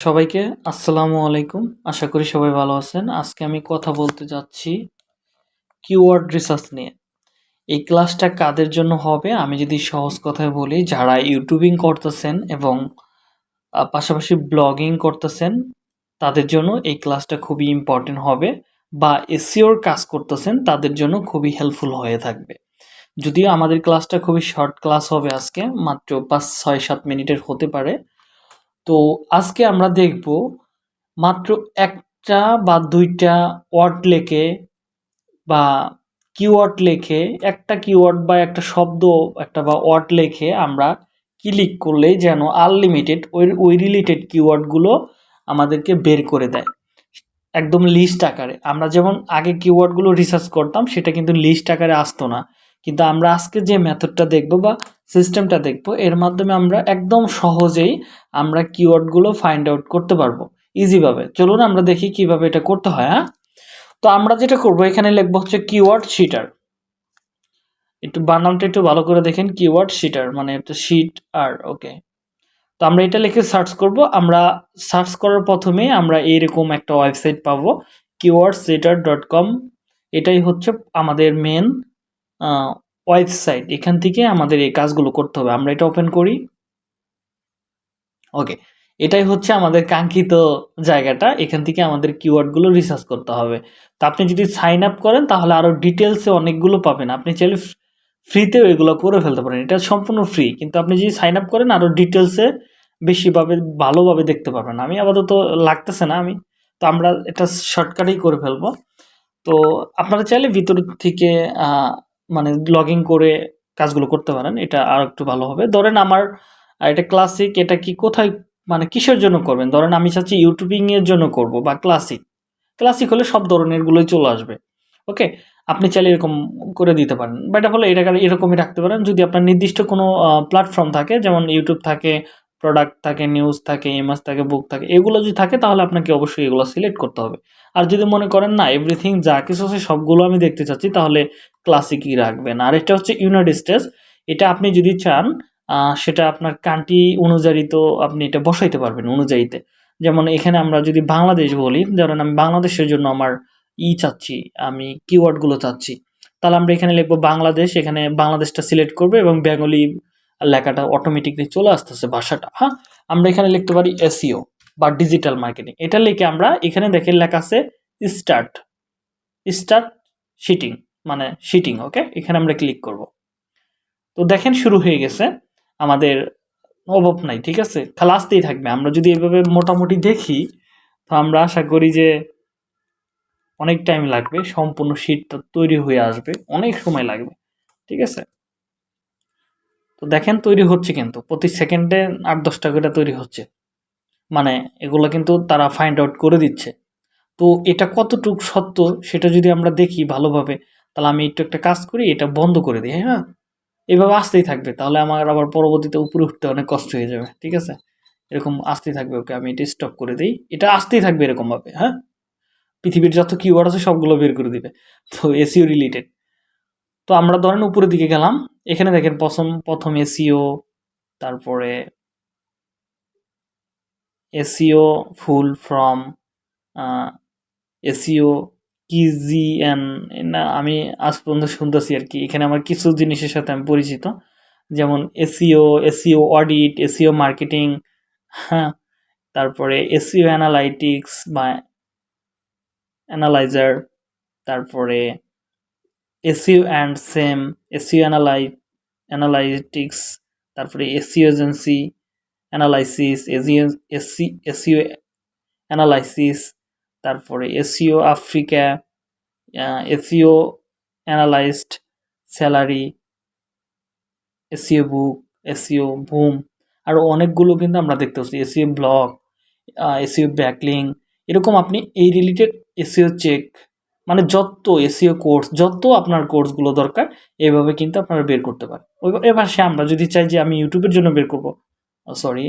সবাইকে আসসালামু আলাইকুম। আশা করি সবাই ভালো আছেন। আজকে আমি কথা বলতে যাচ্ছি কিওয়ার্ড রিসার্চ নিয়ে। এই ক্লাসটা কাদের জন্য হবে? আমি যদি সহজ কথায় বলি, যারা ইউটিউবিং করতেছেন এবং পাশাপাশি ব্লগিং করতেছেন, তাদের জন্য এই ক্লাসটা খুবই ইম্পর্টেন্ট হবে বা এসিওর কাজ করতেছেন, তাদের জন্য খুবই হেল্পফুল হয়ে থাকবে। যদিও আমাদের ক্লাসটা খুবই শর্ট ক্লাস হবে আজকে, মাত্র পাঁচ, ছয়, সাত মিনিটের হতে পারে তো আজকে আমরা দেখব মাত্র একটা বা দুইটা ওয়ার্ড লেখে বা কিওয়ার্ড লেখে, একটা কিওয়ার্ড বা একটা শব্দ, একটা বা ওয়ার্ড লেখে আমরা ক্লিক করলেই যেন আনলিমিটেড ওই ওই রিলেটেড কিওয়ার্ডগুলো আমাদেরকে বের করে দেয়। একদম লিস্ট আকারে। আমরা যেমন আগে কিওয়ার্ডগুলো রিসার্চ করতাম, সেটা কিন্তু লিস্ট আকারে আসতো না। কিন্তু আমরা আজকে যে মেথডটা দেখব বা সিস্টেমটা দেখব, এর মাধ্যমে আমরা একদম সহজেই আমরা কিওয়ার্ডগুলো ফাইন্ড আউট করতে পারব। ইজিভাবে চলুন আমরা দেখি কীভাবে এটা করতে হয় হ্যাঁ? তো আমরা যেটা করব, এখানে লিখব হচ্ছে কিওয়ার্ড শিটার একটু বানানটা একটু ভালো করে দেখেন কিওয়ার্ড শিটার মানে একটা শিট আর ওকে তো আমরা এটা লিখে সার্চ করব। আমরা সার্চ করার প্রথমে আমরা এইরকম একটা ওয়েবসাইট পাবো কিওয়ার্ড শিটার ডট কম এটাই হচ্ছে আমাদের মেন ওয়েবসাইট এখান থেকে আমাদের এই কাজগুলো করতে হবে। আমরা এটা ওপেন করি। ওকে এটাই হচ্ছে আমাদের কাঙ্ক্ষিত জায়গাটা। এখান থেকে আমাদের কিওয়ার্ডগুলো রিসার্চ করতে হবে। তো আপনি যদি সাইন আপ করেন, তাহলে আরও ডিটেলসে অনেকগুলো পাবেন। আপনি চাইলে ফ্রিতেও এগুলো করে ফেলতে পারেন। এটা সম্পূর্ণ ফ্রি কিন্তু আপনি যদি সাইন আপ করেন আরও ডিটেলসে বেশিভাবে, ভালোভাবে দেখতে পারবেন আমি আপাতত লাগতেছে না, আমি, তো আমরা এটা শর্টকাটেই করে ফেলব। তো আপনারা চাইলে ভিতর থেকে মানে লগ করে কাজগুলো করতে পারেন, এটা আর একটু ভালো হবে। ধরেন আমার, এটা ক্লাসিক এটা কি কোথায় মানে কিসের জন্য করবেন? ধরেন আমি চাচ্ছি ইউটিউবিং এর জন্য করব বা ক্লাসিক ক্লাসিক হলে সব ধরনের গুলোই চলে আসবে ওকে আপনি চাইলে এরকম করে দিতে পারেন। বা এটা হলে এটা এরকমই রাখতে পারেন। যদি আপনার নির্দিষ্ট কোনো প্ল্যাটফর্ম থাকে, যেমন ইউটিউব থাকে প্রোডাক্ট থাকে নিউজ থাকে ইমেজ থাকে বুক থাকে, এগুলো যদি থাকে তাহলে আপনাকে অবশ্যই এগুলো সিলেক্ট করতে হবে। আর যদি মনে করেন না এভরিথিং যা কিছু আছে সবগুলো আমি দেখতে চাচ্ছি, তাহলে ক্লাসিকই রাখবেন। আর এটা হচ্ছে ইউনাইটেড স্টেটস এটা আপনি যদি চান সেটা আপনার কান্ট্রি অনুযায়ী তো আপনি এটা বসাইতে পারবেন অনুযায়ীতে। যেমন এখানে আমরা যদি বাংলাদেশ বলি, ধরেন আমি বাংলাদেশের জন্য আমার ই চাচ্ছি, আমি কিওয়ার্ডগুলো চাচ্ছি, তাহলে আমরা এখানে লিখব বাংলাদেশ, এখানে বাংলাদেশটা সিলেক্ট করবে এবং বেঙ্গলি লেখাটা অটোমেটিকলি চলে আসতেছে ভাষাটা। হ্যাঁ? আমরা এখানে লিখতে পারি এসিও বা ডিজিটাল মার্কেটিং এটা লিখে আমরা এখানে দেখে লেখা আছে স্টার্ট স্টার্ট শিটিং মানে শিটিং ওকে এখানে আমরা ক্লিক করব। তো দেখেন শুরু হয়ে গেছে আমাদের অভাব নাই, ঠিক আছে? খালি আসতেই থাকবে। আমরা যদি এভাবে মোটামুটি দেখি, তো আমরা আশা করি যে অনেক টাইম লাগবে, সম্পূর্ণ শীটটা তৈরি হয়ে আসবে, অনেক সময় লাগবে, ঠিক আছে? তো দেখেন তৈরি হচ্ছে কিন্তু। প্রতি সেকেন্ডে আট, দশটা করে তৈরি হচ্ছে। মানে এগুলো কিন্তু তারা ফাইন্ড আউট করে দিচ্ছে। তো এটা কতটুকু সত্য সেটা যদি আমরা দেখি ভালোভাবে, তাহলে আমি একটু একটা কাজ করি, এটা বন্ধ করে দিই হ্যাঁ? এভাবে আসতেই থাকবে। তাহলে আমার আবার পরবর্তীতে উপরে উঠতে অনেক কষ্ট হয়ে যাবে, ঠিক আছে? এরকম আসতেই থাকবে, ওকে আমি এটা স্টপ করে দিই। এটা আসতেই থাকবে এরকমভাবে হ্যাঁ? পৃথিবীর যত কিওয়ার্ড আছে সবগুলো বের করে দিবে। তো এসিও রিলেটেড তো আমরা ধরেন উপরের দিকে গেলাম। এখানে দেখেন প্রথম প্রথম এসিও তারপরে এসিও ফুল ফ্রম এসিও কিজিএন না, আমি আজ পর্যন্ত শুনতেছি আর কি। এখানে আমার কিছু জিনিসের সাথে আমি পরিচিত। যেমন SEO SEO audit SEO marketing হ্যাঁ তারপরে এসিও অ্যানালাইটিক্স বা অ্যানালাইজার তারপরে SEO and same SEO analy analytics, তারপরে SEO agency, analysis SEO analysis, তারপরে SEO Africa SEO analysed salary SEO book SEO boom আরও অনেকগুলো কিন্তু আমরা দেখতে পাচ্ছি। এসিও ব্লগ এসিও ব্যাকলিং, এরকম আপনি এই রিলেটেড এসিও চেক মানে যত এসিও কোর্স যত আপনার কোর্সগুলো দরকার, এভাবে কিন্তু আপনারা বের করতে পারেন। এবার সে আমরা যদি চাই যে আমি ইউটিউবের জন্য বের করব সরি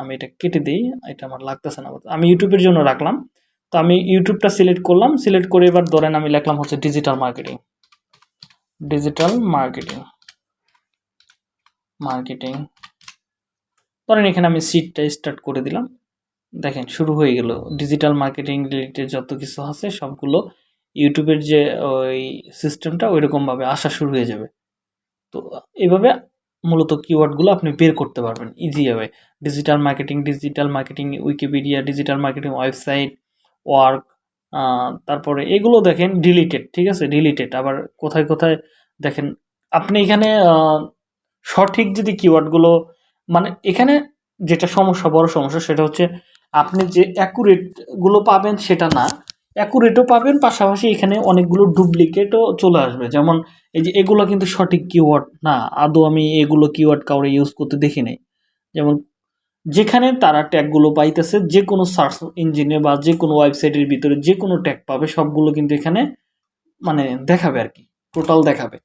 আমি এটা কেটে দিই, এটা আমার লাগতেছে না। আমি ইউটিউবের জন্য রাখলাম, তো আমি ইউটিউবটা সিলেক্ট করলাম সিলেক্ট করে এবার ধরেন আমি লিখলাম হচ্ছে digital marketing digital marketing marketing ধরেন এখানে আমি সিটটা স্টার্ট করে দিলাম। দেখেন, শুরু হয়ে গেল। ডিজিটাল মার্কেটিং রিলেটেড যত কিছু আছে সবগুলো ইউটিউবের যে, ওই সিস্টেমটা ওইরকমভাবে আসা শুরু হয়ে যাবে। তো এভাবে মূলত কিওয়ার্ডগুলো আপনি বের করতে পারবেন ইজিভাবে digital marketing digital marketing Wikipedia digital marketing website work তারপরে এগুলো দেখেন ডিলিটেড ঠিক আছে? ডিলিটেড আবার কোথায় কোথায় দেখেন, আপনি এখানে সঠিক যদি কিওয়ার্ডগুলো মানে এখানে যেটা সমস্যা, বড় সমস্যা সেটা হচ্ছে আপনি যে অ্যাকুরেটগুলো পাবেন সেটা না অ্যাকুরেটও পাবেন, পাশাপাশি এখানে অনেকগুলো ডুপ্লিকেটও চলে আসবে। যেমন এই যে এগুলো কিন্তু সঠিক কিওয়ার্ড না। আদৌ আমি এগুলো কিওয়ার্ড কাউরে ইউজ করতে দেখি নাই। যেমন যেখানে তারা ট্যাগগুলো পাইতেছে, যে কোনো সার্চ ইঞ্জিনে বা যে কোনো ওয়েবসাইটের ভিতরে যে কোনো ট্যাগ পাবে, সবগুলো কিন্তু এখানে মানে দেখাবে আর কি টোটাল দেখাবে।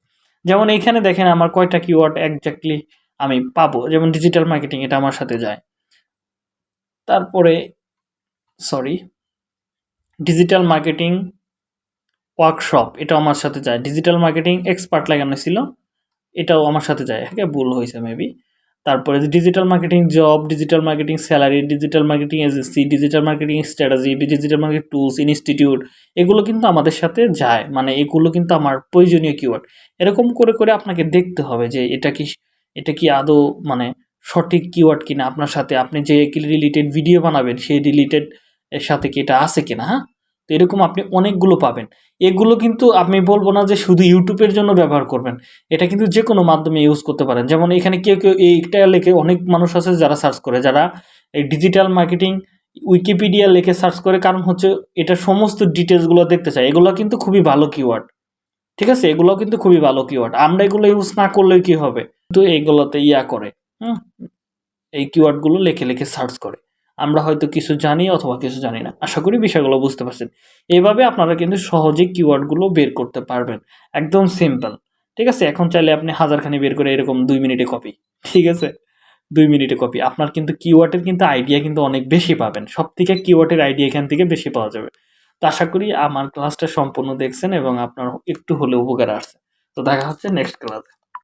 যেমন এইখানে দেখেন আমার কয়টা কিওয়ার্ড একজাক্টলি আমি পাবো। যেমন ডিজিটাল মার্কেটিং এটা আমার সাথে যায়। তারপরে সরি ডিজিটাল মার্কেটিং ওয়ার্কশপ এটাও আমার সাথে যায়। ডিজিটাল মার্কেটিং এক্সপার্ট লাগানো ছিল এটাও আমার সাথে যায়। হ্যাঁ ভুল হয়েছে মেবি তারপরে digital marketing job digital marketing salary digital marketing agency digital marketing strategy digital marketing tools institute এগুলো কিন্তু আমাদের সাথে যায়। মানে এগুলো কিন্তু আমার প্রয়োজনীয় কিওয়ার্ড এরকম করে করে আপনাকে দেখতে হবে যে এটা কি এটা কি আদৌ মানে সঠিক কিওয়ার্ড কিনা। আপনার সাথে আপনি যে রিলেটেড ভিডিও বানাবেন, সেই রিলেটেড এর সাথে কি এটা আছে কিনা হ্যাঁ? তো এরকম আপনি অনেকগুলো পাবেন। এগুলো কিন্তু আমি বলব না যে শুধু ইউটিউবের জন্য ব্যবহার করবেন। এটা কিন্তু যে কোনো মাধ্যমে ইউজ করতে পারেন। যেমন এখানে কেউ কেউ এইটা লেখে অনেক মানুষ আছে যারা সার্চ করে, যারা এই ডিজিটাল মার্কেটিং উইকিপিডিয়া লেখে সার্চ করে। কারণ হচ্ছে এটা সমস্ত ডিটেলসগুলো দেখতে চায় এগুলো কিন্তু খুবই ভালো কিওয়ার্ড ঠিক আছে? এগুলো কিন্তু খুবই ভালো কিওয়ার্ড আমরা এগুলো ইউজ না করলে কি হবে? কিন্তু এইগুলোতে ইয়া করে, হুম? এই কিওয়ার্ডগুলো লেখে লেখে সার্চ করে। আমরা হয়তো কিছু জানি অথবা কিছু জানি না। আশা করি বিষয়গুলো বুঝতে পারছেন। এইভাবে আপনারা কিন্তু সহজেই কিওয়ার্ডগুলো বের করতে পারবেন। একদম সিম্পল ঠিক আছে? এখন চাইলে আপনি হাজারখানি বের করে এরকম দুই মিনিটে কপি ঠিক আছে? দুই মিনিটে কপি আপনার কিন্তু কিওয়ার্ডের কিন্তু আইডিয়া কিন্তু অনেক বেশি পাবেন। সব থেকে কিওয়ার্ডের আইডিয়া এখান থেকে বেশি পাওয়া যাবে। তো আশা করি আমার ক্লাসটা সম্পূর্ণ দেখছেন এবং আপনার একটু হলেও উপকার আসছে। তো দেখা হচ্ছে নেক্সট ক্লাসে